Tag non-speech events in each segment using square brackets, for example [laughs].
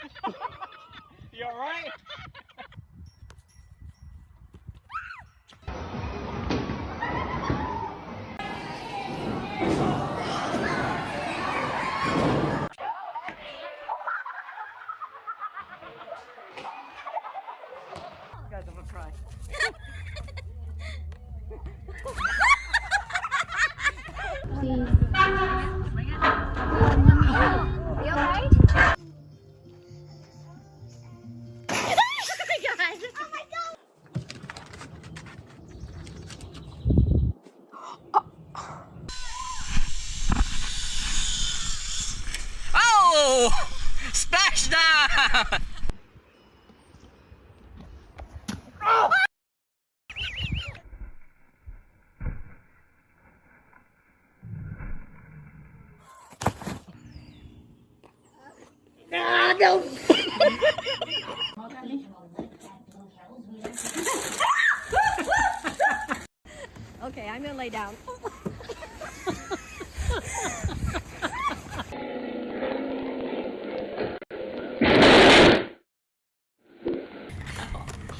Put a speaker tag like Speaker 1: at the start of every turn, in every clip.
Speaker 1: [laughs] You alright? Guys, I'm gonna cry.
Speaker 2: You [laughs]
Speaker 1: down!
Speaker 2: Okay, I'm gonna lay down.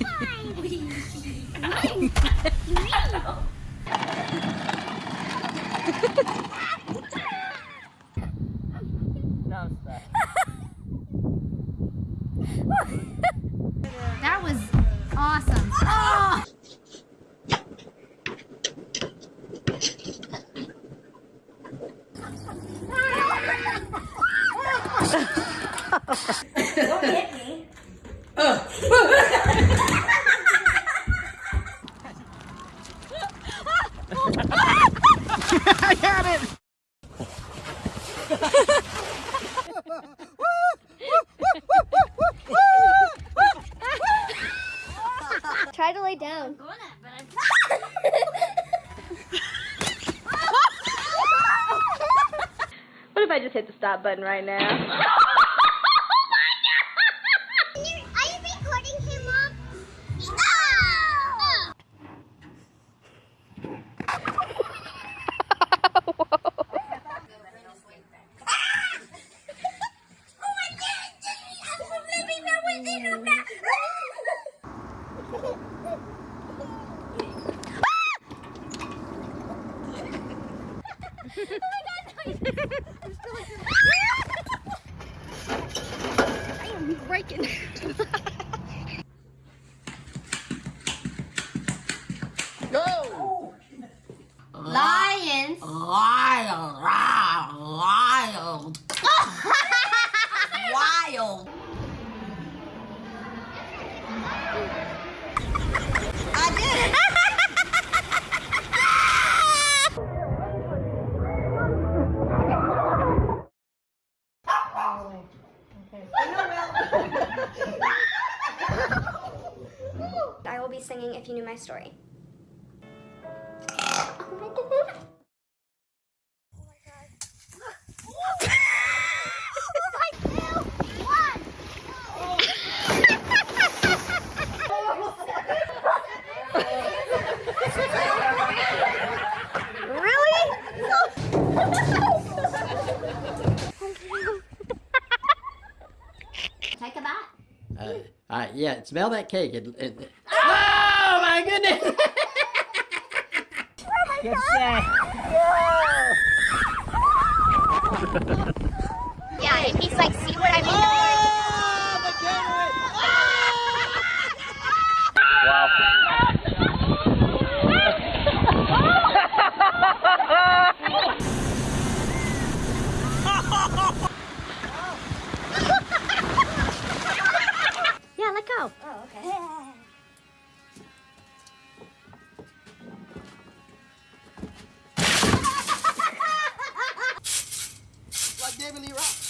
Speaker 1: No, [laughs] I got it!
Speaker 2: Try to lay down.
Speaker 3: What if I just hit the stop button right now? [laughs]
Speaker 2: breaking.
Speaker 1: Go!
Speaker 2: Lions.
Speaker 1: Wild, wild, wild. [laughs] wild.
Speaker 2: Be singing if you knew my story. Take a bite.
Speaker 4: Uh, all right, yeah, smell that cake. It, it, oh my goodness! [laughs]
Speaker 1: Good say.
Speaker 2: Yeah, and he's like, see what I mean?
Speaker 4: David Lee Roth.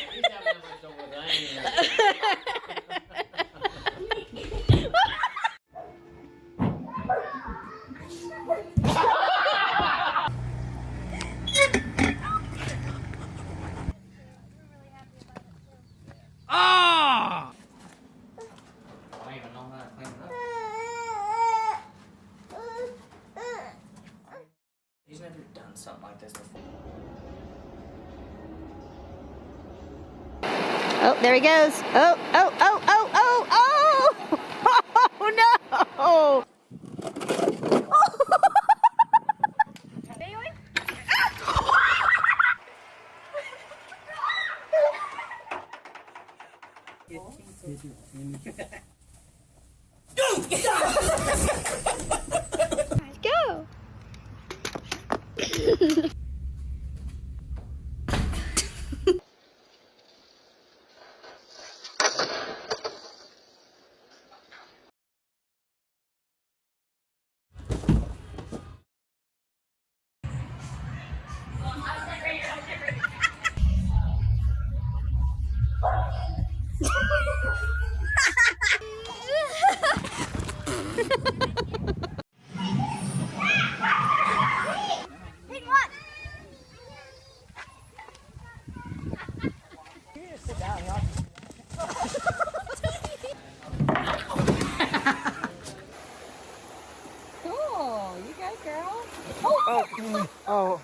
Speaker 2: Oh, there he goes. Oh, oh, oh, oh, oh, oh! [laughs] Oh, no! Let's go. Hey, what?
Speaker 1: Cool. You go, girl.
Speaker 2: Go.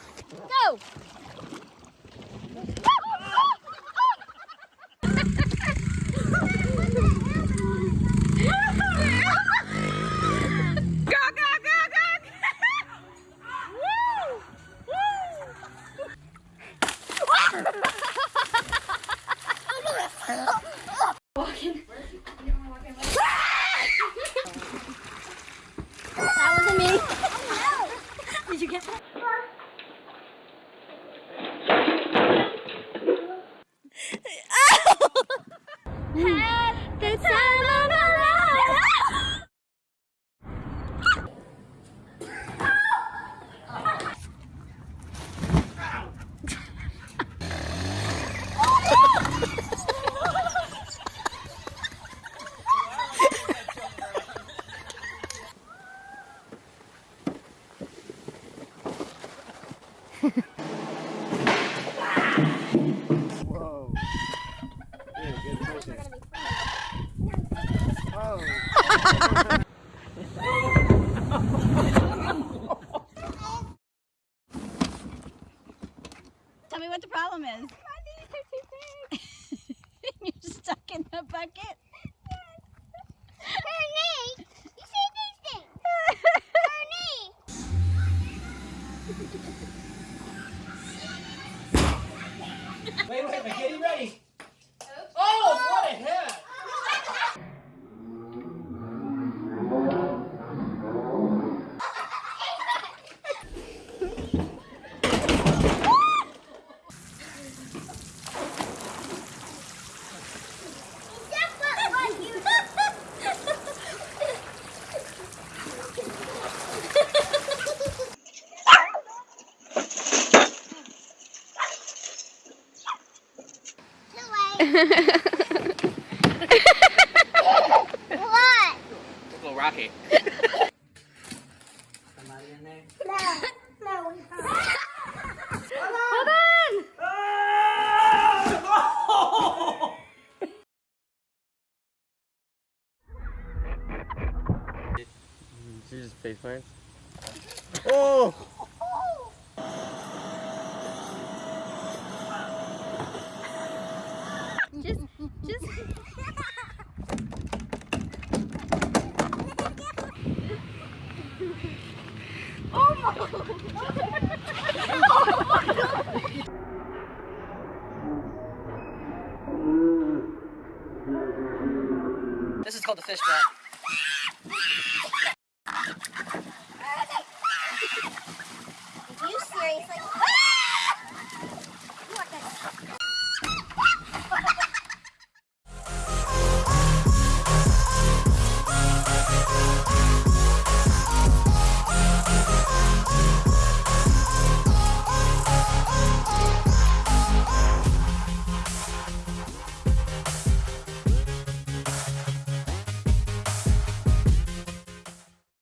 Speaker 2: What the problem is. My knees are too big. You're stuck in the bucket. Her knee. You see these things? Her knee.
Speaker 5: Wait, wait, wait, getting ready. What? A little rocky. Somebody in there?
Speaker 2: No. No.
Speaker 5: Hold on!
Speaker 4: Just face plants. Oh!
Speaker 5: This is called the fish trap.